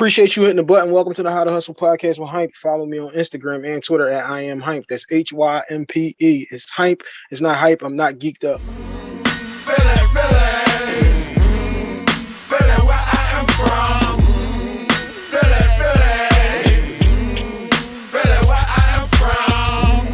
Appreciate you hitting the button. Welcome to the How to Hustle podcast with Hympe. Follow me on Instagram and Twitter at I am Hympe. That's H Y M P E. It's Hympe. It's not hype. I'm not geeked up.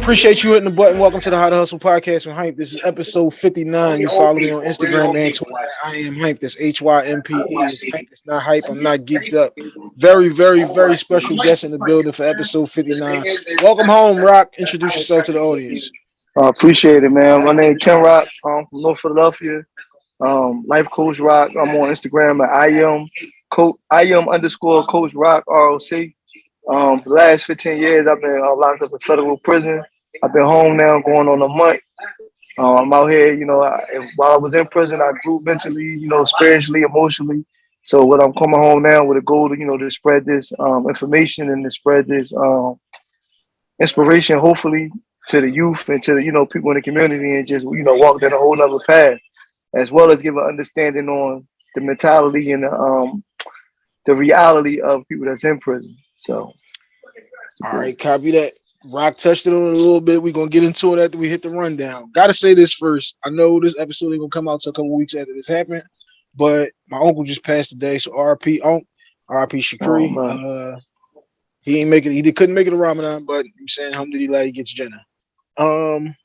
Appreciate you hitting the button. Welcome to the How to Hustle podcast with Hympe. This is episode 59. You follow me on Instagram and Twitter. I am Hympe. That's H Y M P E. It's not hype. I'm not geeked up. Very, very, very special guest in the building for episode 59. Welcome home, Rock. Introduce yourself to the audience. I uh, appreciate it, man. My name is Ken Rock. I'm from North Philadelphia. Um, Life Coach Rock. I'm on Instagram at I am coach I am underscore Coach Rock ROC. Um, the last 15 years, I've been uh, locked up in federal prison. I've been home now going on a month. Uh, I'm out here, you know, I, while I was in prison, I grew mentally, you know, spiritually, emotionally. So what I'm coming home now with a goal to, you know, to spread this um, information and to spread this um, inspiration, hopefully to the youth and to the, you know, people in the community and just, you know, walk down a whole other path, as well as give an understanding on the mentality and the, um, the reality of people that's in prison. So. All right, copy that. Rock touched it on a little bit. We're gonna get into it after we hit the rundown. Gotta say this first. I know this episode ain't gonna come out till a couple weeks after this happened, but my uncle just passed today, so RP Unc, RP Shakri. Oh, uh he ain't making he couldn't make it to Ramadan, but I'm saying alhamdulillah he gets Jannah. Um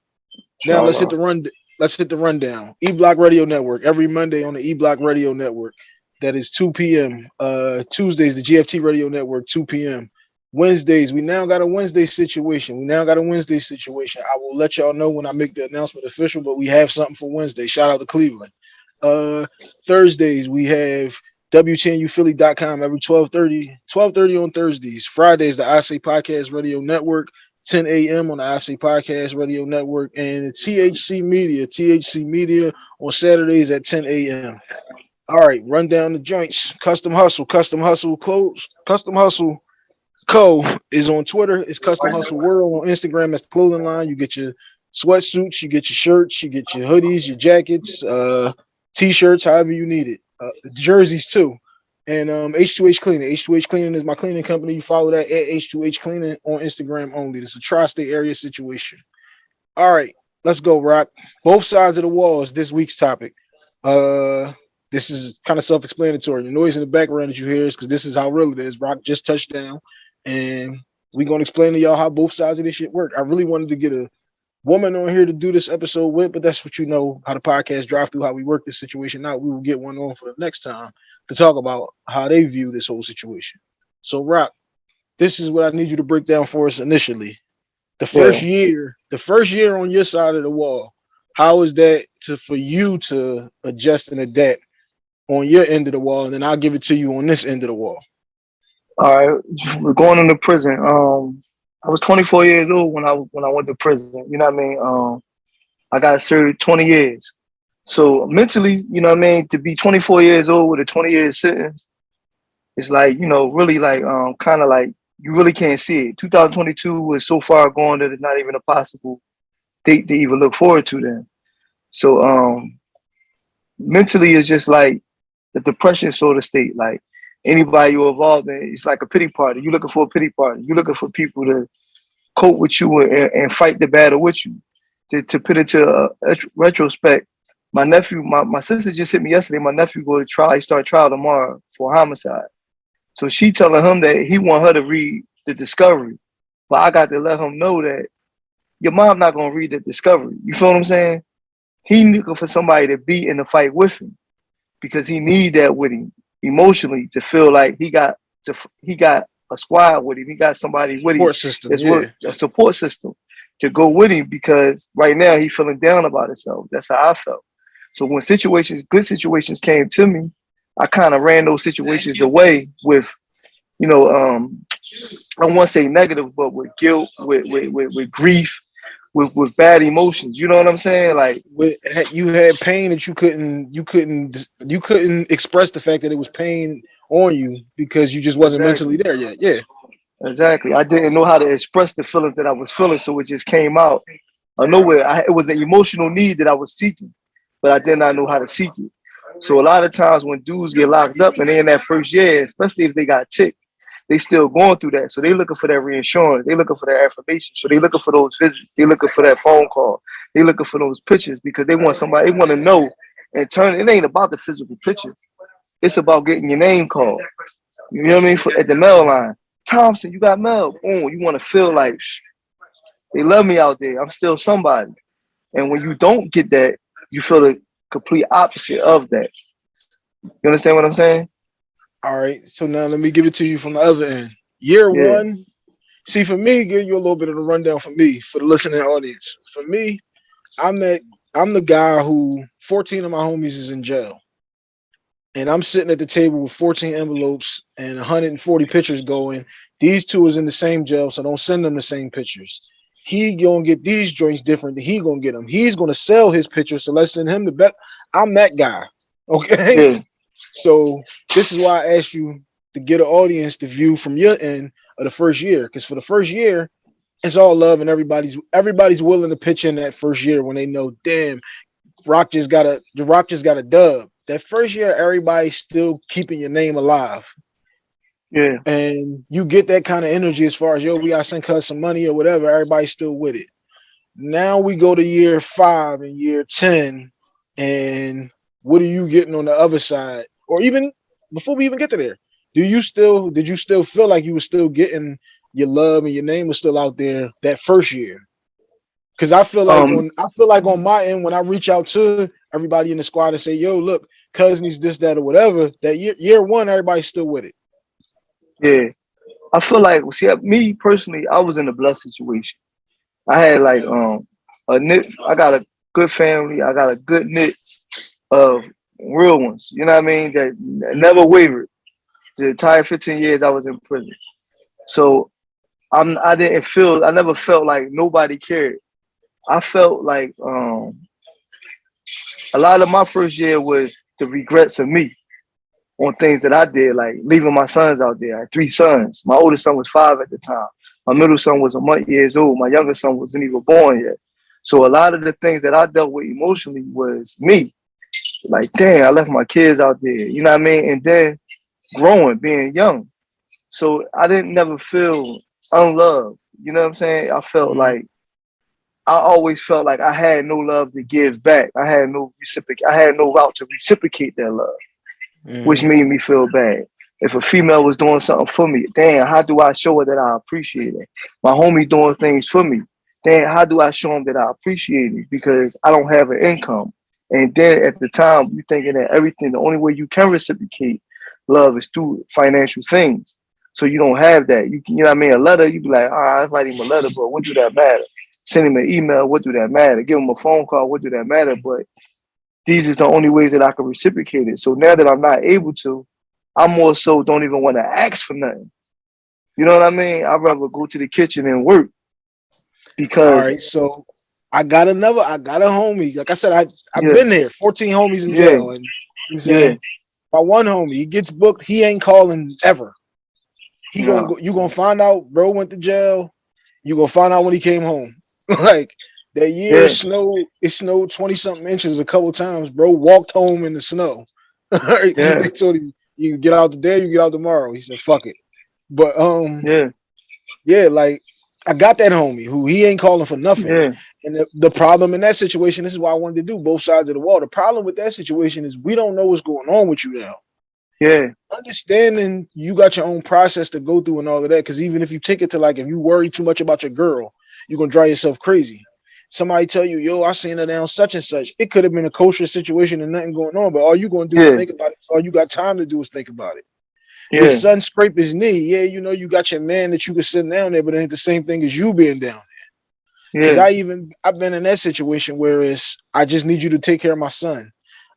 now let's hit the run let's hit the rundown. E Block Radio Network every Monday on the E Block Radio Network. That is 2 p.m. Uh Tuesdays, the GFT Radio Network, 2 p.m. Wednesdays, we now got a Wednesday situation. We now got a Wednesday situation. I will let y'all know when I make the announcement official, but we have something for Wednesday. Shout out to Cleveland. Uh Thursdays, we have WTNUphilly.com every 1230, 1230 on Thursdays. Fridays, the I Say Podcast Radio Network, 10 a.m. on the I Say Podcast Radio Network, and the THC Media, THC Media on Saturdays at 10 a.m. All right, run down the joints. Custom Hustle, Custom Hustle Clothes, Custom Hustle Co is on Twitter. It's Custom Hustle World on Instagram. That's clothing line. You get your sweatsuits, you get your shirts, you get your hoodies, your jackets, uh, t-shirts, however you need it. Uh, jerseys too. And um, H2H Cleaning. H2H Cleaning is my cleaning company. You follow that at H2H Cleaning on Instagram only. It's a tri-state area situation. All right, let's go, Rock. Both sides of the wall is this week's topic. Uh, this is kind of self-explanatory. The noise in the background that you hear is because this is how real it is. Rock just touched down and we're gonna explain to y'all how both sides of this shit work. I really wanted to get a woman on here to do this episode with, but that's what you know how the podcast drive through how we work this situation out. We will get one on for the next time to talk about how they view this whole situation. So, Rock, this is what I need you to break down for us initially. The first yeah. year, the first year on your side of the wall, how is that to for you to adjust and adapt on your end of the wall, and then I'll give it to you on this end of the wall. All right, we're going into prison. Um, I was 24 years old when I when I went to prison. You know what I mean? Um, I got served 20 years. So mentally, you know what I mean, to be 24 years old with a 20 year sentence, it's like you know, really like um, kind of like you really can't see it. 2022 was so far gone that it's not even a possible date to even look forward to. Then, so um, mentally, it's just like the depression sort of state. Like anybody you're involved in, it's like a pity party. You're looking for a pity party. You're looking for people to cope with you and, and fight the battle with you. To, to put into to uh, a retrospect, my nephew, my, my sister just hit me yesterday. My nephew go to trial. He start trial tomorrow for homicide. So she telling him that he want her to read the discovery. But I got to let him know that your mom not gonna read the discovery. You feel what I'm saying? He looking for somebody to be in the fight with him because he need that with him emotionally to feel like he got to he got a squad with him. He got somebody with support him. System, yeah. a support system to go with him because right now he's feeling down about himself. That's how I felt. So when situations, good situations came to me, I kind of ran those situations away with, you know, um, I don't want to say negative, but with guilt, with, with, with, with grief, with with bad emotions. You know what I'm saying? Like with, you had pain that you couldn't you couldn't you couldn't express the fact that it was pain on you because you just wasn't exactly. mentally there yet. Yeah. Exactly. I didn't know how to express the feelings that I was feeling, so it just came out of nowhere. I, it was an emotional need that I was seeking, but I did not know how to seek it. So a lot of times when dudes get locked up and they in that first year, especially if they got ticked, they still going through that. So they looking for that reinsurance. They looking for that affirmation. So they looking for those visits. They looking for that phone call. They looking for those pictures because they want somebody. They want to know and turn. It ain't about the physical pictures. It's about getting your name called. You know what I mean? For, at the mail line, Thompson, you got mail. Boom. You want to feel like they love me out there. I'm still somebody. And when you don't get that, you feel the complete opposite of that. You understand what I'm saying? All right. So now let me give it to you from the other end. Year Yeah. one. See, for me, give you a little bit of the rundown for me, for the listening audience. For me, I'm that I'm the guy who 14 of my homies is in jail. And I'm sitting at the table with 14 envelopes and 140 pictures going. These two is in the same jail, so don't send them the same pictures. He gonna get these joints different than he gonna get them. He's gonna sell his pictures, so let's send him the bet. I'm that guy. Okay. Yeah. So this is why I asked you to get an audience to view from your end of the first year, because for the first year, it's all love and everybody's everybody's willing to pitch in that first year when they know, damn, Rock just got a the Rock just got a dub. That first year, everybody's still keeping your name alive, Yeah. and you get that kind of energy as far as yo, we gotta send cuz some money or whatever. Everybody's still with it. Now we go to year five and year ten, and what are you getting on the other side? Or even before we even get to there, do you still did you still feel like you were still getting your love and your name was still out there that first year? Because I feel like Um, on I feel like on my end when I reach out to everybody in the squad and say, "Yo, look, cousin needs this, that, or whatever," that year year one, everybody's still with it. Yeah. I feel like see me personally, I was in a blessed situation. I had like um a knit, I got a good family, I got a good knit of real ones, you know what I mean? That never wavered. The entire 15 years I was in prison. So I'm I didn't feel I never felt like nobody cared. I felt like um a lot of my first year was the regrets of me on things that I did, like leaving my sons out there. I had three sons. My oldest son was five at the time. My middle son was a month years old. My youngest son wasn't even born yet. So a lot of the things that I dealt with emotionally was me. Like, dang, I left my kids out there. You know what I mean? And then growing, being young. So I didn't never feel unloved. You know what I'm saying? I felt Mhm. like I always felt like I had no love to give back. I had no reciprocate. I had no route to reciprocate that love which made me feel bad. If a female was doing something for me, damn, how do I show her that I appreciate it? My homie doing things for me, damn, how do I show him that I appreciate it? Because I don't have an income. And then at the time, you thinking that everything, the only way you can reciprocate love is through financial things. So you don't have that. You can, you know what I mean? A letter, you be like, all right, I write him a letter, but what do that matter? Send him an email, what do that matter? Give him a phone call, what do that matter? But these is the only ways that I can reciprocate it. So now that I'm not able to, I more so don't even want to ask for nothing. You know what I mean? I'd rather go to the kitchen and work because right, so I got another. I got a homie. Like I said, I I've Yeah. been there. Fourteen homies in Yeah. jail, and you know what I'm saying my one homie, he gets booked. He ain't calling ever. He No. gonna go, you gonna find out, bro went to jail. You gonna find out when he came home. like that year, Yeah. it snowed. It snowed twenty something inches a couple times. Bro walked home in the snow. Yeah. They told him you get out today, you get out tomorrow. He said, "Fuck it." But um, yeah, yeah, like I got that homie who he ain't calling for nothing. yeah, And the, the problem in that situation, this is why I wanted to do both sides of the wall. The problem with that situation is we don't know what's going on with you now. yeah, Understanding you got your own process to go through and all of that. Because even if you take it to like, if you worry too much about your girl, you're gonna drive yourself crazy. Somebody tell you, yo, I seen her down such and such. It could have been a kosher situation and nothing going on, but all you gonna do Yeah. is think about it. All you got time to do is think about it. Yeah, His son scrape his knee. Yeah, you know, you got your man that you could sit down there, but it ain't the same thing as you being down. there. Because yeah, I even I've been in that situation where it's I just need you to take care of my son.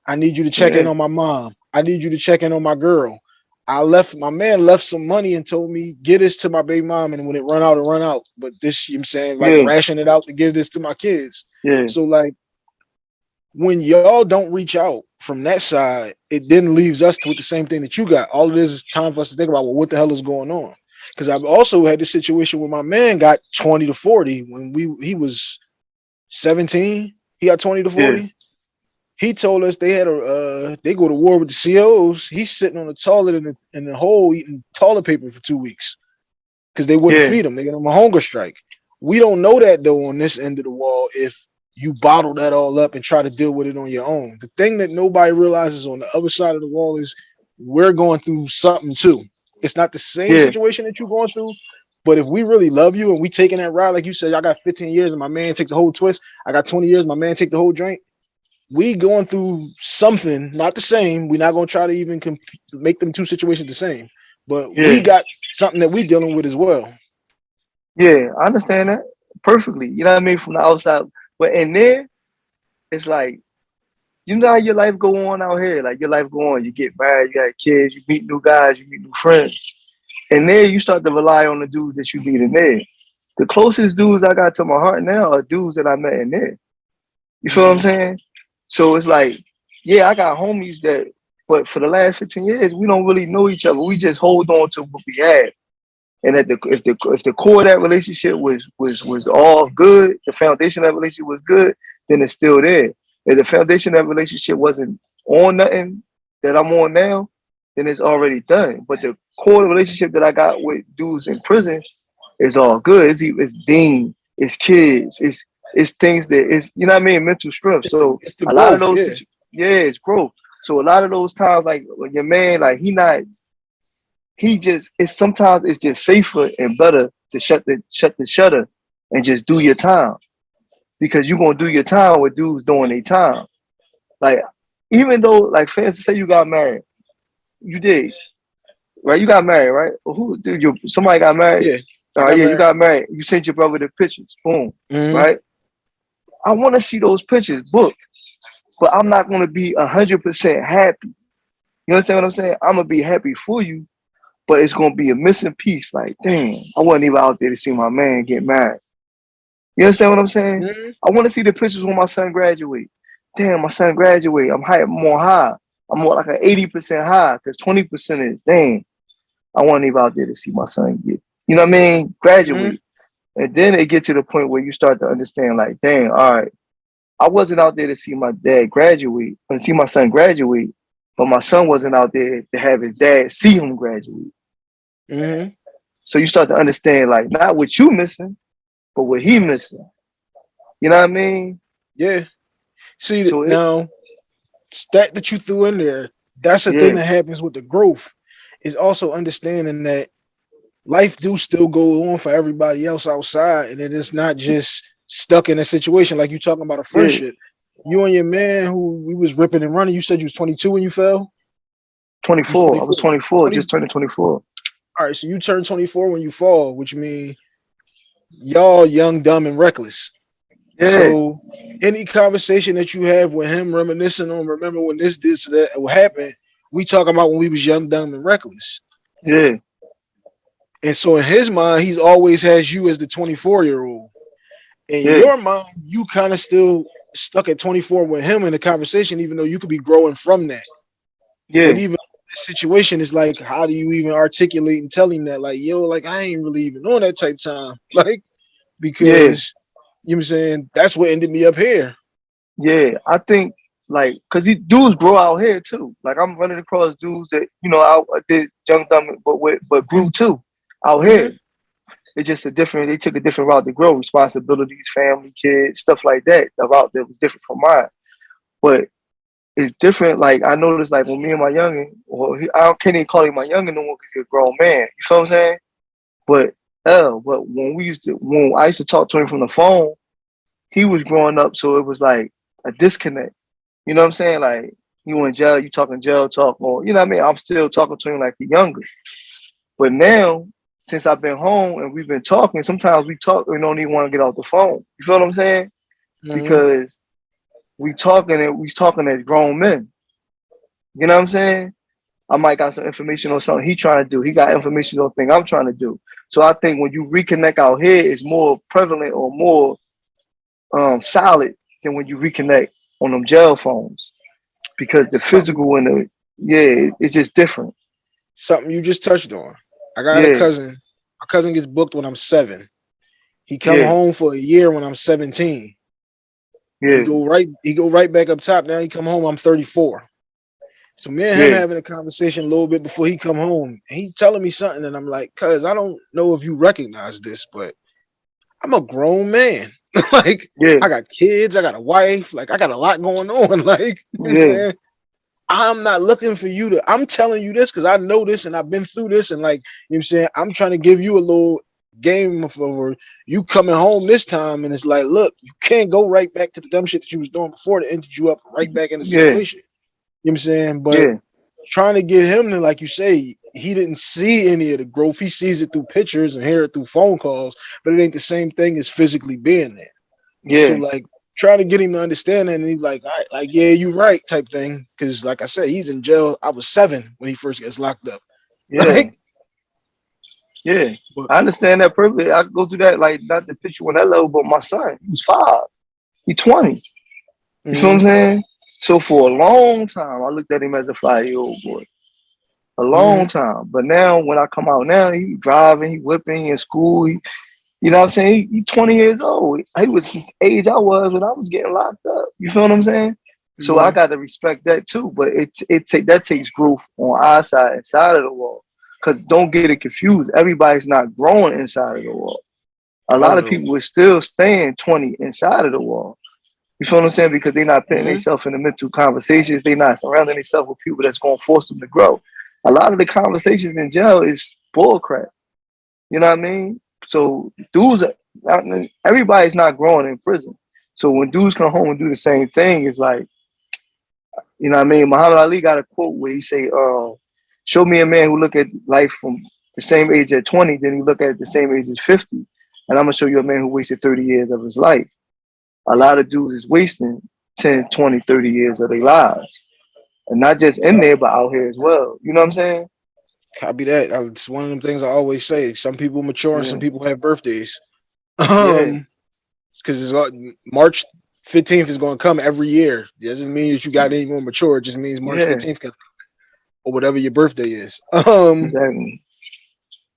I need you to check in on my mom. I need you to check in on my girl. I left my man left some money and told me get this to my baby mom and when it run out, it run out. But this you know what I'm saying like Yeah. ration it out to give this to my kids. yeah, So like when y'all don't reach out from that side, it then leaves us with the same thing that you got. All it is is time for us to think about well, what the hell is going on? Because I've also had this situation where my man got 20 to 40 when we he was 17. He got 20 to Yeah. 40. He told us they had a uh, they go to war with the COs. He's sitting on the toilet in the in the hole eating toilet paper for two weeks because they wouldn't Yeah. feed him. They got him a hunger strike. We don't know that though on this end of the wall if you bottle that all up and try to deal with it on your own. The thing that nobody realizes on the other side of the wall is we're going through something too. It's not the same Yeah. situation that you're going through, but if we really love you and we taking that ride, like you said, I got 15 years and my man take the whole twist. I got 20 years, my man take the whole drink. We going through something, not the same. We're not gonna try to even make them two situations the same, but we got something that we dealing with as well. Yeah, I understand that perfectly. You know what I mean? From the outside. But in there, it's like, you know how your life go on out here. Like your life go on. You get married, you got kids, you meet new guys, you meet new friends. And there you start to rely on the dudes that you meet in there. The closest dudes I got to my heart now are dudes that I met in there. You feel what I'm saying? So it's like, yeah, I got homies that, but for the last 15 years, we don't really know each other. We just hold on to what we had. And at the if the if the core of that relationship was was was all good, the foundation of that relationship was good, then it's still there. If the foundation of that relationship wasn't on nothing that I'm on now, then it's already done. But the core relationship that I got with dudes in prison is all good. It's, it's Dean, it's kids, it's it's things that it's you know what I mean, mental strength. So the a lot of those yeah. yeah, it's growth. So a lot of those times, like when your man, like he not, he just it's sometimes it's just safer and better to shut the shut the shutter and just do your time. Because you're gonna do your time with dudes doing their time. Like, even though, like fans say you got married, you did. Right, you got married, right? Who did you somebody got married? Yeah, Uh, yeah, you got married. You sent your brother the pictures. Boom Mhm. right? I want to see those pictures booked, but I'm not going to be hundred percent happy. You understand what I'm saying? I'm gonna be happy for you, but it's gonna be a missing piece. Like, damn, I wasn't even out there to see my man get married. You understand what I'm saying? Mhm. I want to see the pictures when my son graduate. Damn, my son graduate. I'm high, more high. I'm more like an 80% high because 20% is damn. I wasn't even out there to see my son get, you know what I mean? Graduate. And then it get to the point where you start to understand, like, damn, all right, I wasn't out there to see my dad graduate and see my son graduate, but my son wasn't out there to have his dad see him graduate. Mhm. So you start to understand, like, not what you missing, but what he missing. You know what I mean? Yeah. See So it- now that that you threw in there, that's the Yeah. thing that happens with the growth, is also understanding that life do still go on for everybody else outside, and it is not just stuck in a situation like you talking about a friendship. You and your man who we was ripping and running, you said you was 22 when you fell. 24. I was 24, 20 just turning 24. All right, so you turn 24 when you fall, which means y'all young, dumb, and reckless. Yeah. So any conversation that you have with him reminiscing on remember when this this that what happened, we talk about when we was young, dumb, and reckless. yeah. And so in his mind, he's always has you as the 24 year old. In Yeah. your mind, you kind of still stuck at 24 with him in the conversation, even though you could be growing from that. Yeah. But even situation is like, how do you even articulate and tell him that? Like, yo, like I ain't really even on that type time. Like, because you know what I'm saying, that's what ended me up here. Yeah, I think like because these dudes grow out here too. Like I'm running across dudes that you know I, I did young dumb but with, but grew too out here. Mm-hmm. It's just a different. They took a different route to grow. Responsibilities, family, kids, stuff like that. The route that was different from mine, but it's different. Like I noticed, like when me and my youngin, well, he, I can't even call him my youngin no more because he's a grown man. You feel what I'm saying? But uh, but when we used to, when I used to talk to him from the phone, he was growing up, so it was like a disconnect. You know what I'm saying? Like you in jail, you talking jail talk, or you know what I mean? I'm still talking to him like the younger. But now, since I've been home and we've been talking, sometimes we talk and don't even want to get off the phone. You feel what I'm saying? Mhm. Because we talking and we talking as grown men. You know what I'm saying? I might got some information on something he trying to do. He got information on thing I'm trying to do. So I think when you reconnect out here, it's more prevalent or more um, solid than when you reconnect on them jail phones, because the physical and the yeah, it's just different. something you just touched on. I got Yeah. a cousin. My cousin gets booked when I'm seven. He come Yeah. home for a year when I'm 17. Yeah. He go right, he go right back up top. Now he come home. I'm 34. So me and him Yeah. having a conversation a little bit before he come home. And he telling me something, and I'm like, cuz I don't know if you recognize this, but I'm a grown man. like Yeah. I got kids, I got a wife, like I got a lot going on. Like, you know what I'm Yeah. I'm not looking for you to, I'm telling you this because I know this and I've been through this, and like you know what I'm saying, I'm trying to give you a little game over you coming home this time, and it's like, look, you can't go right back to the dumb shit that you was doing before to ended you up right back in the Yeah. situation. You know what I'm saying? But Yeah. trying to get him to, like you say, he didn't see any of the growth. He sees it through pictures and hear it through phone calls, but it ain't the same thing as physically being there. Yeah. So like trying to get him to understand that and he's like, all right, like, yeah, you right, type thing. Cause like I said, he's in jail. I was seven when he first gets locked up. Yeah. Like, Yeah. But- I understand that perfectly. I go through that like not the picture on that level, but my son, he's five. He's 20. You feel what I'm mhm, saying? So for a long time, I looked at him as a five-year-old boy. A long time. But now when I come out now, he driving, he whipping in school. He, you know what I'm saying? He's he 20 years old. He was his age I was when I was getting locked up. You feel what I'm saying? So I mhm. got to respect that too. But it it take that takes growth on our side inside of the wall. Cause don't get it confused. Everybody's not growing inside of the wall. A lot of people are still staying 20 inside of the wall. You feel what I'm saying? Because they're not putting Mhm. themselves in the mental conversations. They're not surrounding themselves with people that's going to force them to grow. A lot of the conversations in jail is bull crap. You know what I mean? So dudes, are- everybody's not growing in prison. So when dudes come home and do the same thing, it's like, you know what I mean? Muhammad Ali got a quote where he say, uh, show me a man who look at life from the same age at 20, then he look at it the same age as 50. And I'm gonna show you a man who wasted 30 years of his life. A lot of dudes is wasting 10, 20, 30 years of their lives. And not just in there, but out here as well. You know what I'm saying? Copy that. It's one of them things I always say. Some people mature and some people have birthdays. Yeah. Um, because it's all- March 15th is going to come every year. It doesn't mean that you got any more mature. It just means March Yeah. 15th can or whatever your birthday is. Um, Exactly.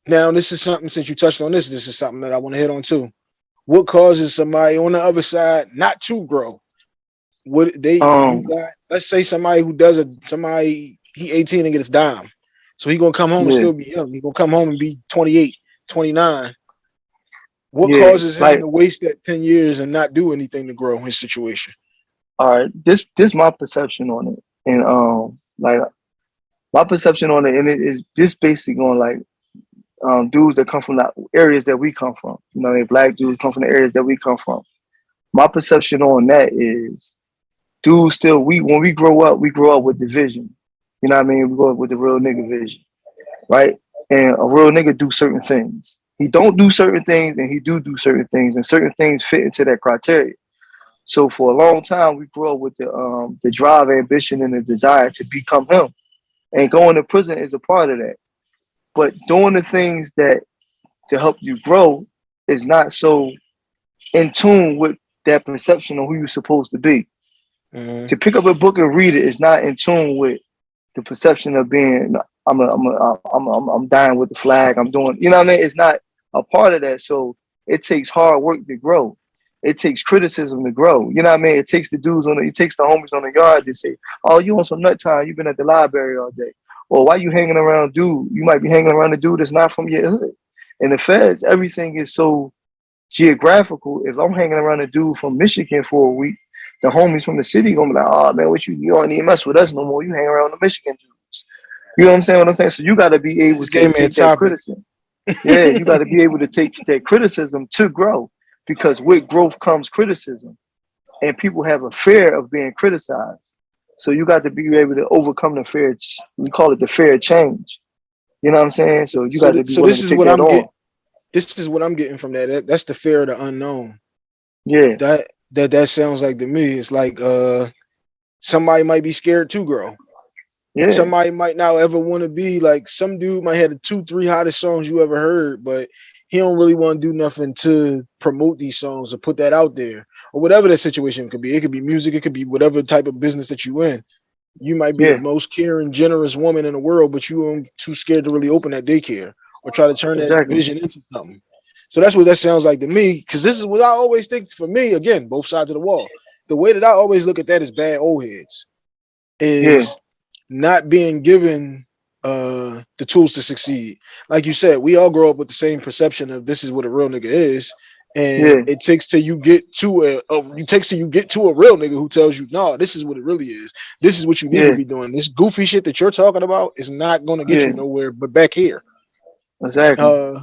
now this is something since you touched on this, this is something that I want to hit on too. What causes somebody on the other side not to grow? What they Um, got? Let's say somebody who does a somebody he 18 and gets dime, so he gonna come home and still be young. He gonna come home and be 28, 29. What Yeah, causes him like- to waste that 10 years and not do anything to grow his situation? all right this this my perception on it and um like my perception on it and it is just basically on like um dudes that come from the areas that we come from. You know they black dudes come from the areas that we come from. My perception on that is dudes still we when we grow up we grow up with division. You know what i mean? We grow up with the real nigga vision right? And a real nigga do certain things. He don't do certain things and he do do certain things and certain things fit into that criteria. So for a long time, we grew up with the um, the drive, ambition, and the desire to become him. And going to prison is a part of that. But doing the things that to help you grow is not so in tune with that perception of who you're supposed to be. Mhm. To pick up a book and read it is not in tune with the perception of being I'm a, I'm a, I'm a, I'm I'm dying with the flag. I'm doing you know what I mean. It's not a part of that. So it takes hard work to grow it takes criticism to grow. You know what I mean? It takes the dudes on the, it takes the homies on the yard to say, "Oh, you on some nut time? You've been at the library all day." Or why you hanging around dude? You might be hanging around a dude that's not from your hood. In the feds, everything is so geographical. If I'm hanging around a dude from Michigan for a week, the homies from the city gonna be like, "Oh man, what you you don't need to mess with us no more. You hang around the Michigan dudes." You know what I'm saying? What I'm saying? So you got to be able to take that criticism. yeah, you got to be able to take that criticism to grow because with growth comes criticism and people have a fear of being criticized so you got to be able to overcome the fear we call it the fear of change you know what i'm saying so you So got thi- to be so this to is what I'm getting. This is what I'm getting from that. that. That's the fear of the unknown. yeah That that that sounds like to me. It's like uh somebody might be scared to grow. yeah Somebody might not ever want to be like some dude might have the two, three hottest songs you ever heard, but he don't really want to do nothing to promote these songs or put that out there or whatever that situation could be. It could be music, it could be whatever type of business that you in. You might be Yeah. the most caring, generous woman in the world, but you are too scared to really open that daycare or try to turn that vision into something. So that's what that sounds like to me. Because this is what I always think for me. Again, both sides of the wall. the way that I always look at that is bad old heads is yeah. not being given uh the tools to succeed. Like you said, we all grow up with the same perception of this is what a real nigga is. And yeah. it takes till you get to a, a you takes till you get to a real nigga who tells you, no, this is what it really is. This is what you need yeah. to be doing. This goofy shit that you're talking about is not gonna get you nowhere but back here. Exactly. Uh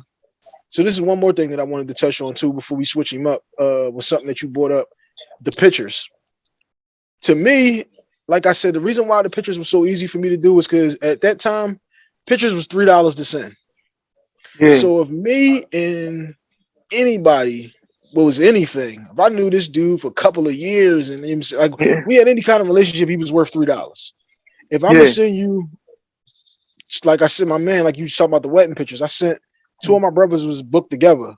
so this is one more thing that I wanted to touch on too before we switch him up. Uh was something that you brought up, the pictures. To me, like I said, the reason why the pictures were so easy for me to do was because at that time, pictures was three dollars to send. Yeah. So if me and anybody was anything, if I knew this dude for a couple of years and him, like yeah. we had any kind of relationship, he was worth three dollars. If I'm yeah. gonna send you, like I said, my man, like you talking about the wedding pictures, I sent two of my brothers was booked together.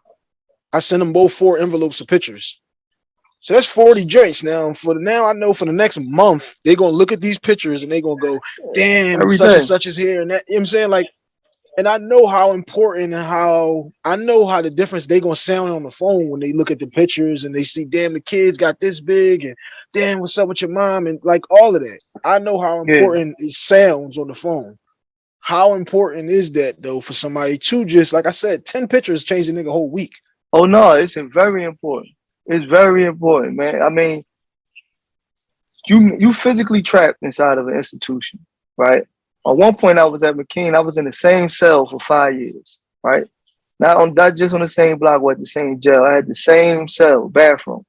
I sent them both four envelopes of pictures. So that's 40 joints now. For the now, I know for the next month, they're gonna look at these pictures and they're gonna go, damn, such and such is here. And that you know what I'm saying? Like, and I know how important and how I know how the difference they're gonna sound on the phone when they look at the pictures and they see, damn, the kids got this big and damn, what's up with your mom? And like all of that. I know how important yeah. it sounds on the phone. How important is that though for somebody to just like I said, 10 pictures change the nigga whole week? Oh no, it's very important. It's very important, man. I mean, you you physically trapped inside of an institution, right? At one point, I was at McKean. I was in the same cell for five years, right? Not on not just on the same block or the same jail. I had the same cell, bathroom,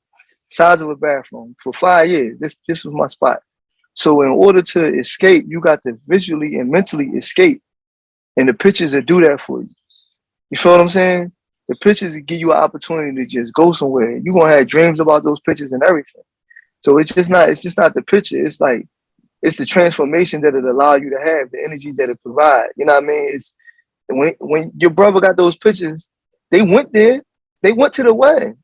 size of a bathroom for five years. This this was my spot. So in order to escape, you got to visually and mentally escape, and the pictures that do that for you. You feel what I'm saying? The pictures give you an opportunity to just go somewhere. You're gonna have dreams about those pictures and everything. So it's just not, it's just not the picture. It's like, it's the transformation that it allow you to have, the energy that it provide. You know what I mean? It's when when your brother got those pictures, they went there, they went to the wedding.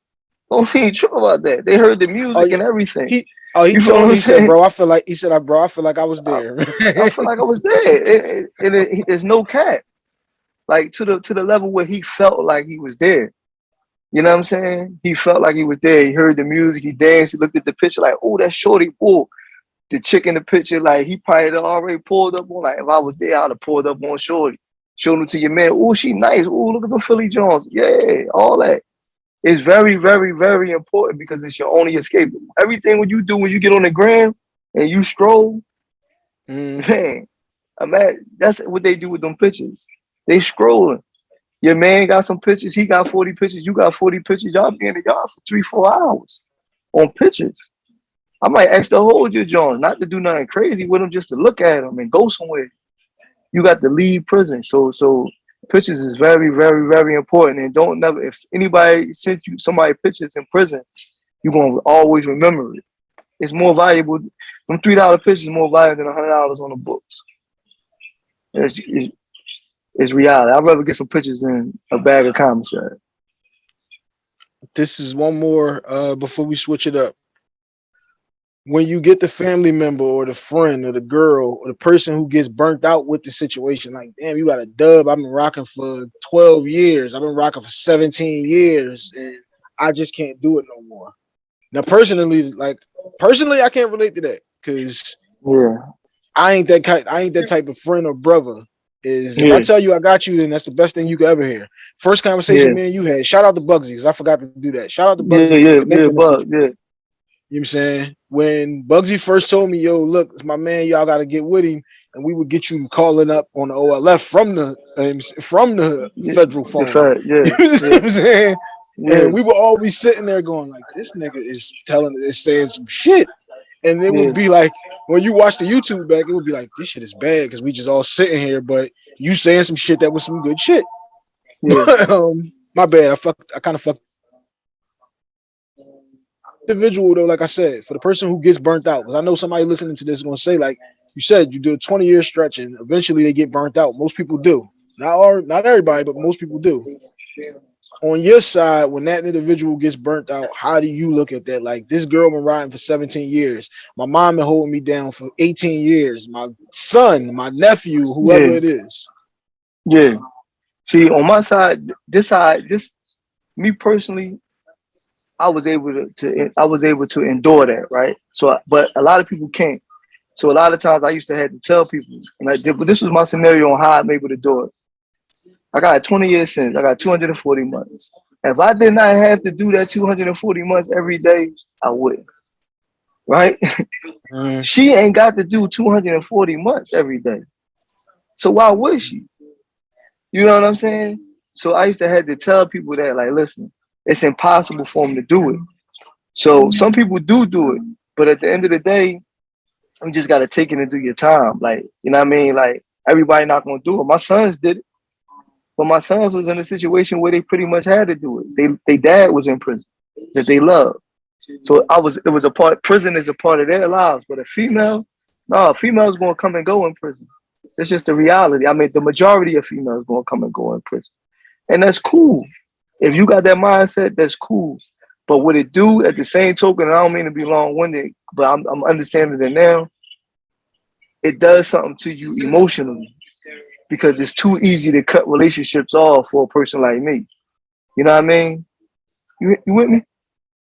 Don't be trip about that. They heard the oh, music oh, yeah. and everything. He, oh, he you told me, he said, bro, I feel like, he said, I, bro, I feel like I was there. I, I feel like I was there. And, and it, it, there's no cap like to the to the level where he felt like he was there. You know what I'm saying? He felt like he was there. He heard the music, he danced, he looked at the picture like, oh, that Shorty Bull. The chick in the picture, like he probably already pulled up on, like if I was there, I'd have pulled up on Shorty. Showed him to your man. Oh, she nice. Oh, look at the Philly Jones. Yeah, all that. It's very, very, very important because it's your only escape. Everything when you do when you get on the gram and you stroll, mm. man, I'm at, that's what they do with them pictures. They scrolling. Your man got some pictures. He got 40 pictures. You got 40 pictures. Y'all be in the yard for three, four hours on pictures. I might ask to hold your Jones, not to do nothing crazy with them, just to look at them and go somewhere. You got to leave prison. So, so pictures is very, very, very important. And don't never, if anybody sent you somebody pictures in prison, you're going to always remember it. It's more valuable. Them $3 pictures more valuable than $100 on the books. It's, it's, is reality. I'd rather get some pictures than a bag of commissary. This is one more uh, before we switch it up. When you get the family member or the friend or the girl or the person who gets burnt out with the situation, like, damn, you got a dub. I've been rocking for 12 years. I've been rocking for 17 years and I just can't do it no more. Now, personally, like personally, I can't relate to that because yeah, I ain't that kind, I ain't that type of friend or brother is yeah. if I tell you I got you, then that's the best thing you could ever hear. First conversation yeah. me and you had. Shout out to Bugsy, because I forgot to do that. Shout out to Bugsy. Yeah, yeah, yeah, Bug, yeah. You know what I'm saying? When Bugsy first told me, yo, look, it's my man, y'all gotta get with him, and we would get you calling up on the OLF from the um, from the yeah, federal phone. Fact, yeah, you know what I'm saying? Yeah. And we were always sitting there going, like, this nigga is telling is saying some shit. And it would be like when you watch the YouTube back, it would be like this shit is bad because we just all sitting here, but you saying some shit that was some good shit. Yeah. um, my bad. I fucked. I kind of fucked. Individual though, like I said, for the person who gets burnt out, because I know somebody listening to this is gonna say, like you said, you do a 20 year stretch and eventually they get burnt out. Most people do. Not all, not everybody, but most people do on your side, when that individual gets burnt out, how do you look at that? Like this girl been riding for 17 years. My mom been holding me down for 18 years. My son, my nephew, whoever yeah. it is. Yeah. See, on my side, this side, this me personally, I was able to, to I was able to endure that, right? So, but a lot of people can't. So a lot of times I used to have to tell people, and I did, but this was my scenario on how I'm able to do it. I got 20 years since I got 240 months. If I did not have to do that 240 months every day, I wouldn't. Right? Mm. she ain't got to do 240 months every day. So why would she? You know what I'm saying? So I used to have to tell people that, like, listen, it's impossible for them to do it. So some people do do it, but at the end of the day, you just got to take it and do your time. Like, you know what I mean? Like, everybody not going to do it. My sons did it, but my sons was in a situation where they pretty much had to do it. They, they dad was in prison that they loved. So I was, it was a part, prison is a part of their lives, but a female, no, a female's to come and go in prison. It's just the reality. I mean, the majority of females to come and go in prison. And that's cool. If you got that mindset, that's cool. But what it do at the same token, I don't mean to be long-winded, but I'm, I'm understanding it now. It does something to you emotionally because it's too easy to cut relationships off for a person like me. You know what I mean? You, you with me?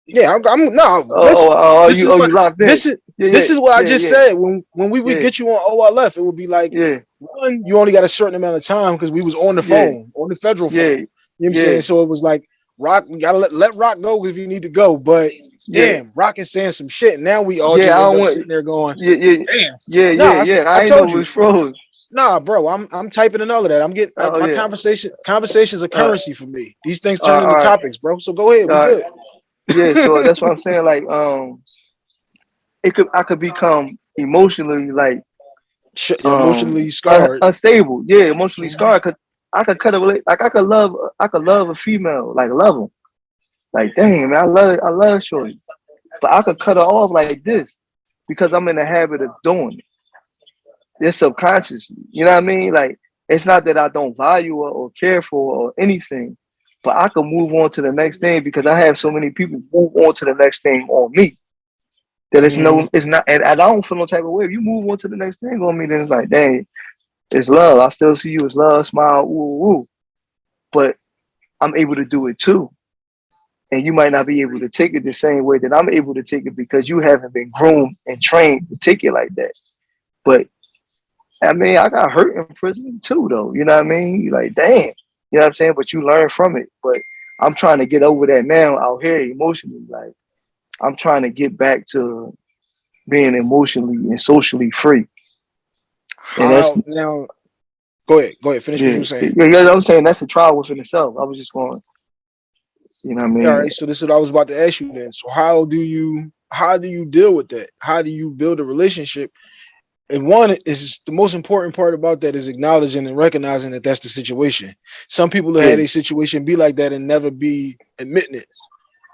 Yeah, I'm, I'm no. Oh, oh this, oh, oh, this you, oh, you locked in. This is yeah, this yeah, is what yeah, I just said. When when we would get you on OLF, it would be like one, you only got a certain amount of time because we was on the phone, on the federal phone. You know what I'm saying? So it was like Rock, we gotta let, let Rock go if you need to go. But damn, Rock is saying some shit. Now we all just up sitting there going, Yeah, yeah, damn. Yeah, yeah, I, yeah. I, I told you froze. Nah, bro, I'm I'm typing in all of that. I'm getting oh, my yeah. conversation conversations are currency uh, for me. These things turn uh, into right. topics, bro. So go ahead, uh, good. Yeah, so that's what I'm saying. Like, um, it could I could become emotionally like um, emotionally scarred, unstable. Yeah, emotionally scarred. Cause I could cut a like I could love I could love a female like love them, like damn man, I love I love shorty, but I could cut her off like this because I'm in the habit of doing it. It's subconsciously, you know what I mean? Like it's not that I don't value her or care for her or anything, but I can move on to the next thing because I have so many people move on to the next thing on me. That it's mm. no, it's not, and, and I don't feel no type of way. If you move on to the next thing on me, then it's like, dang, it's love. I still see you as love, smile, woo, woo. But I'm able to do it too. And you might not be able to take it the same way that I'm able to take it because you haven't been groomed and trained to take it like that. But I mean, I got hurt in prison too, though. You know what I mean? You're like, damn. You know what I'm saying? But you learn from it. But I'm trying to get over that now out here emotionally. Like, I'm trying to get back to being emotionally and socially free. And that's now. Go ahead. Go ahead. Finish yeah, what you're saying. Yeah, yeah, I'm saying that's a trial within itself. I was just going. You know what I mean? All right. So this is what I was about to ask you then. So how do you how do you deal with that? How do you build a relationship? And one is the most important part about that is acknowledging and recognizing that that's the situation. Some people have yeah. had a situation be like that and never be admitting it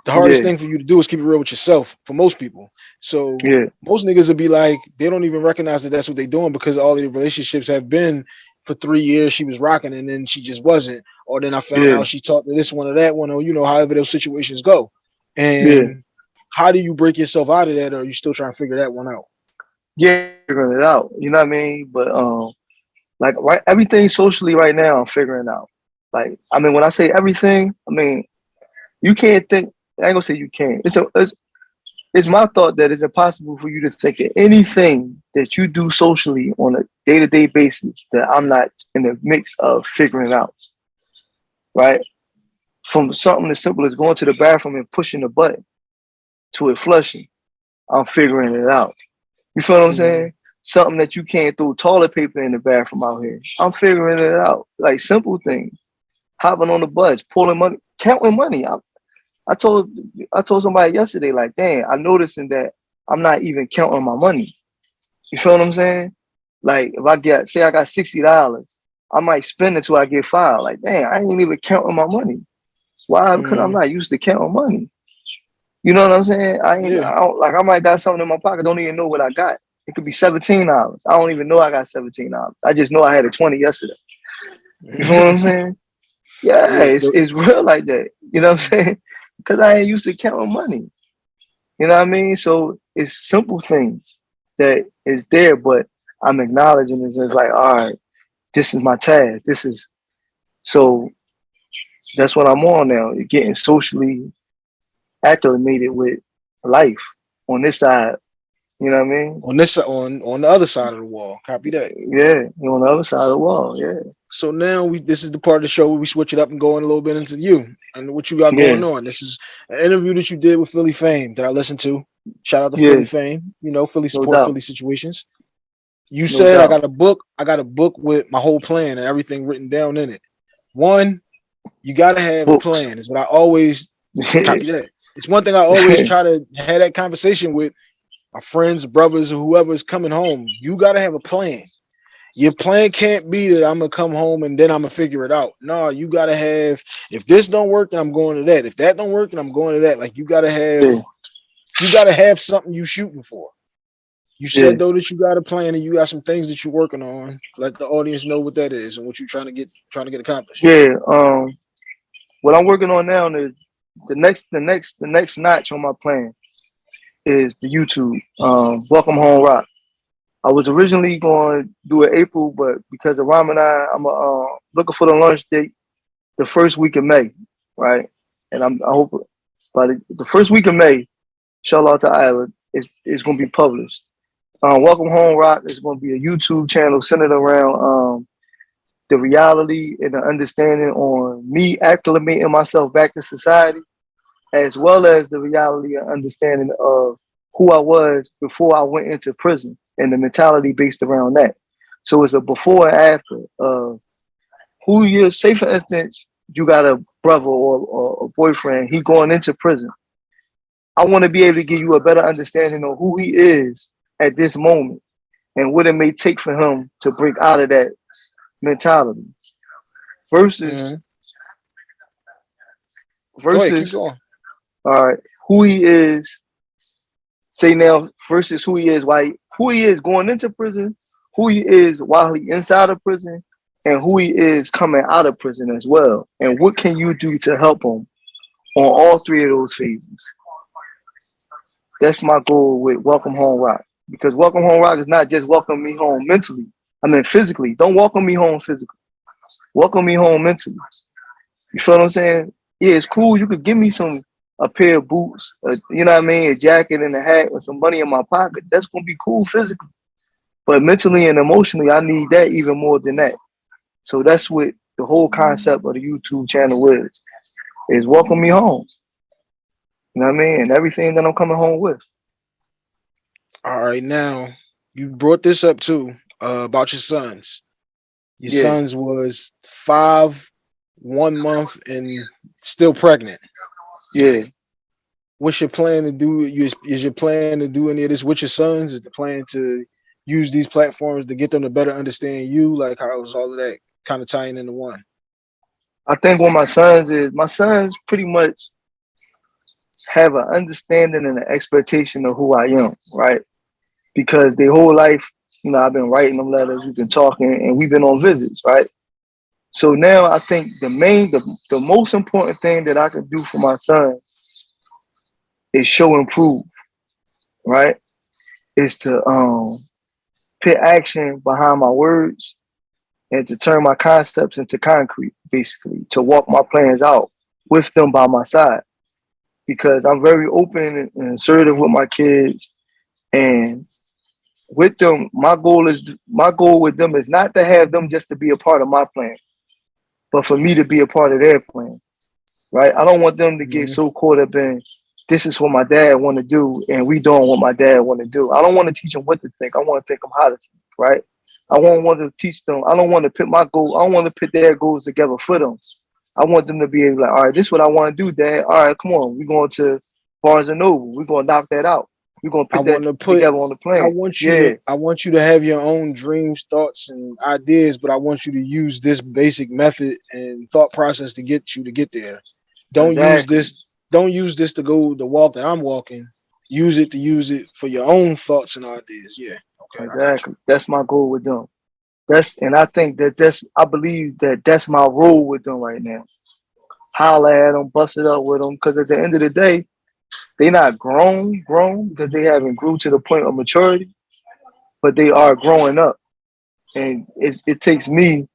the hardest yeah. thing for you to do is keep it real with yourself for most people. So yeah. most niggas would be like, they don't even recognize that that's what they're doing because all the relationships have been for three years. She was rocking and then she just wasn't. Or then I found out she talked to this one or that one, or you know, however those situations go. And how do you break yourself out of that, or are you still trying to figure that one out? Yeah, figuring it out. You know what I mean? But um, like right, everything socially right now, I'm figuring out. Like, I mean, when I say everything, I mean you can't think I ain't gonna say you can't. It's a it's, it's my thought that it's impossible for you to think of anything that you do socially on a day-to-day basis that I'm not in the mix of figuring out. Right? From something as simple as going to the bathroom and pushing the button to it flushing, I'm figuring it out. You feel what I'm saying? Something that you can't throw toilet paper in the bathroom out here. I'm figuring it out. Like simple things. Hopping on the bus, pulling money, counting money. I'm, I told I told somebody yesterday, like, damn, I noticing that I'm not even counting my money. You feel what I'm saying? Like if I get say I got sixty dollars, I might spend it till I get five. Like, damn, I ain't even counting my money. Why? Because mm. I'm not used to counting money. You know what I'm saying? I ain't yeah. I don't, like I might got something in my pocket, don't even know what I got. It could be seventeen dollars. I don't even know I got seventeen dollars. I just know I had a twenty yesterday. You know what I'm saying? Yeah, it's, it's real like that. You know what I'm saying? because I ain't used to counting money. You know what I mean? So it's simple things that is there, but I'm acknowledging this as like, all right, this is my task. This is so that's what I'm on now. Getting socially acclimated with life on this side. You know what I mean? On this on on the other side of the wall. Copy that. Yeah, on the other side of the wall. Yeah. So now we this is the part of the show where we switch it up and go in a little bit into you and what you got Yeah. going on. This is an interview that you did with Philly Fame that I listened to. Shout out to Yeah. Philly Fame. You know, Philly support doubt. Philly situations. You said I got a book. I got a book with my whole plan and everything written down in it. One, you gotta have Books. a plan. Is what I always copy that. It's one thing I always try to have that conversation with my friends, brothers, or whoever is coming home. You gotta have a plan. Your plan can't be that I'm gonna come home and then I'm gonna figure it out. No, you gotta have. If this don't work, then I'm going to that. If that don't work, then I'm going to that. Like you gotta have. Yeah. You gotta have something you shooting for. You said Yeah. though that you got a plan and you got some things that you're working on. Let the audience know what that is and what you're trying to get trying to get accomplished. Yeah. Um, what I'm working on now is the next, the next, the next notch on my plan is the YouTube. Um, Welcome Home Rock. I was originally going to do it April, but because of Ramadan, I'm uh, looking for the launch date the first week of May, right? And I'm I hope by the, the first week of May, shout Inshallah Ta'ala, is is going to be published. Um, Welcome Home Rock is going to be a YouTube channel centered around um, the reality and the understanding on me acclimating myself back to society, as well as the reality and understanding of who I was before I went into prison and the mentality based around that. So it's a before and after of who you say for instance, you got a brother or, or a boyfriend, he going into prison. I want to be able to give you a better understanding of who he is at this moment and what it may take for him to break out of that mentality. Versus. Mm-hmm. Go ahead, versus all right, who he is, say now versus who he is, why who he is going into prison, who he is while he inside of prison, and who he is coming out of prison as well. And what can you do to help him on all three of those phases? That's my goal with Welcome Home Rock. Because Welcome Home Rock is not just welcome me home mentally. I mean physically. Don't welcome me home physically. Welcome me home mentally. You feel what I'm saying? Yeah, it's cool. You could give me some a pair of boots, a, you know what I mean, a jacket and a hat with some money in my pocket. That's gonna be cool physically. But mentally and emotionally, I need that even more than that. So that's what the whole concept of the YouTube channel is, is welcome me home. You know what I mean? And everything that I'm coming home with. All right, now you brought this up too uh, about your sons. Your Yeah. sons was five, one month, and still pregnant. Yeah. What's your plan to do? Is, is your plan to do any of this with your sons? Is the plan to use these platforms to get them to better understand you? Like how was all of that kind of tying into one? I think what my sons is, my sons pretty much have an understanding and an expectation of who I am, right? Because their whole life, you know, I've been writing them letters, we've been talking, and we've been on visits, right? So now I think the main, the, the most important thing that I can do for my sons is show and prove, right? Is to um put action behind my words and to turn my concepts into concrete, basically, to walk my plans out with them by my side. Because I'm very open and assertive with my kids. And with them, my goal is my goal with them is not to have them just to be a part of my plan, but for me to be a part of their plan. Right? I don't want them to get Mhm. so caught up in this is what my dad want to do and we doing what my dad want to do. I don't want to teach them what to think. I want to think them how to think, right? I won't want to teach them. I don't want to put my goal. I don't want to put their goals together for them. I want them to be able like, all right, this is what I want to do, Dad. All right, come on. We're going to Barnes and Noble. We're going to knock that out. We're going to I that want to put together on the I plan. want you Yeah. to I want you to have your own dreams, thoughts, and ideas, but I want you to use this basic method and thought process to get you to get there. Don't use this, don't use this to go the walk that I'm walking. Use it to use it for your own thoughts and ideas. Yeah. Okay. I. Exactly. That's my goal with them. That's and I think that that's I believe that that's my role with them right now. Holler at them, bust it up with them, because at the end of the day, they not grown, grown because they haven't grew to the point of maturity, but they are growing up, and it's, it takes me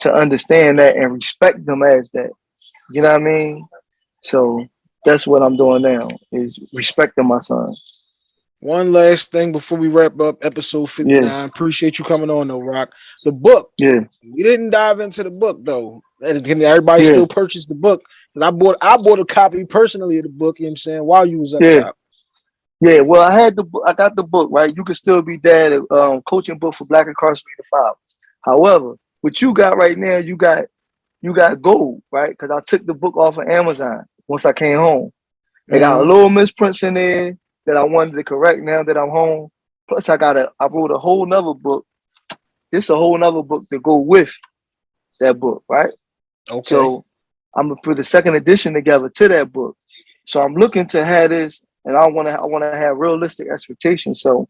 to understand that and respect them as that. You know what I mean? So that's what I'm doing now is respecting my son. One last thing before we wrap up episode 59. Yeah. Appreciate you coming on though, Rock. The book. Yeah. We didn't dive into the book though. Can everybody Yeah. still purchase the book? I bought I bought a copy personally of the book, you know what I'm saying, while you was up Yeah. top. Yeah, well, I had the book. I got the book right. You can still be dad. Um, coaching book for Black incarcerated fathers. However, what you got right now, you got you got gold, right? Because I took the book off of Amazon once I came home. They got a Mhm. little misprints in there that I wanted to correct now that I'm home. Plus, I got a I wrote a whole nother book. It's a whole nother book to go with that book, right? Okay. So I'm gonna put a second edition together to that book. So I'm looking to have this, and I want to I want to have realistic expectations. So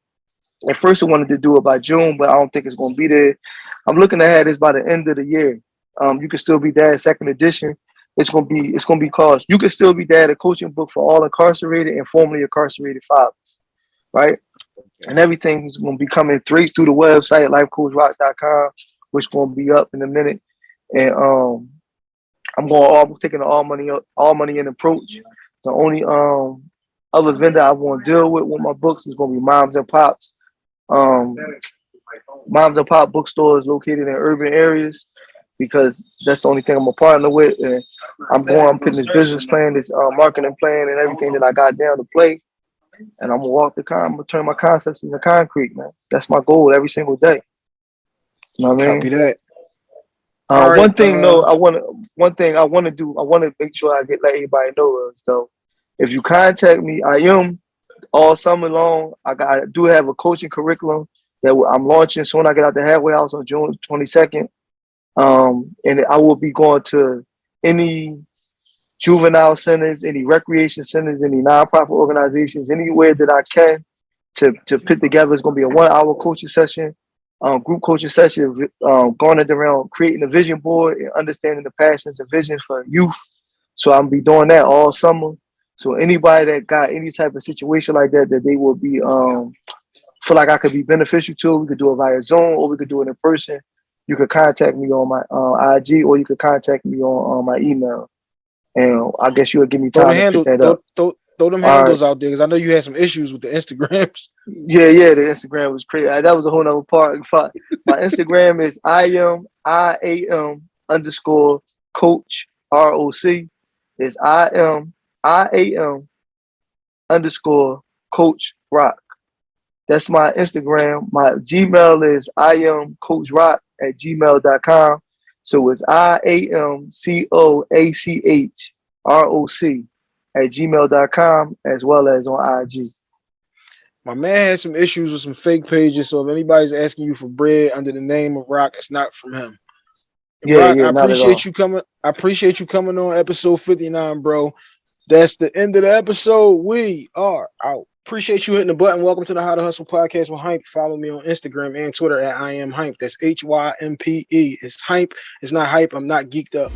at first I wanted to do it by June, but I don't think it's gonna be there. I'm looking to have this by the end of the year. Um, you can still be dad second edition. It's gonna be it's gonna be called you can still be dad a coaching book for all incarcerated and formerly incarcerated fathers, right? And everything's gonna be coming straight through the website lifecoachrocks.com, which gonna be up in a minute. And um I'm going all taking the all money all money in approach. The only um other vendor I want to deal with with my books is gonna be moms and pops. Um moms and pop bookstores located in urban areas because that's the only thing I'm a partner with. And I'm going, I'm putting this business plan, this uh, marketing plan, and everything that I got down to play. And I'm gonna walk the con, I'm gonna turn my concepts into concrete, man. That's my goal every single day. You know what I mean? Copy that. Uh, right, one thing uh, though, I want to one thing I want to do. I want to make sure I get let everybody know is though. If you contact me, I am all summer long. I got I do have a coaching curriculum that I'm launching soon. I get out the halfway house on June 22nd, um, and I will be going to any juvenile centers, any recreation centers, any nonprofit organizations, anywhere that I can to to put together. It's going to be a one hour coaching session um, group coaching session um, garnered around creating a vision board and understanding the passions and visions for youth. So I'm be doing that all summer. So anybody that got any type of situation like that, that they will be um, feel like I could be beneficial to, we could do it via Zoom or we could do it in person. You could contact me on my uh, IG or you could contact me on, on my email. And I guess you would give me Throw time the to handle, pick that throw, up. throw, throw them All right. handles out there because I know you had some issues with the Instagrams. Yeah, yeah, the Instagram was crazy. That was a whole nother part. My Instagram is I am I A M underscore coach R O C. It's I am I A M underscore coach rock. That's my Instagram. My Gmail is I am coach rock at gmail.com. So it's I A M C O A C H R O C at gmail.com as well as on IG. My man had some issues with some fake pages, so if anybody's asking you for bread under the name of Rock, it's not from him. Yeah, Rock, yeah, I appreciate you coming. I appreciate you coming on episode 59, bro. That's the end of the episode. We are out. Appreciate you hitting the button. Welcome to the How to Hustle podcast with Hympe. Follow me on Instagram and Twitter at I am Hympe. That's H Y M P E. It's Hympe. It's not hype. I'm not geeked up.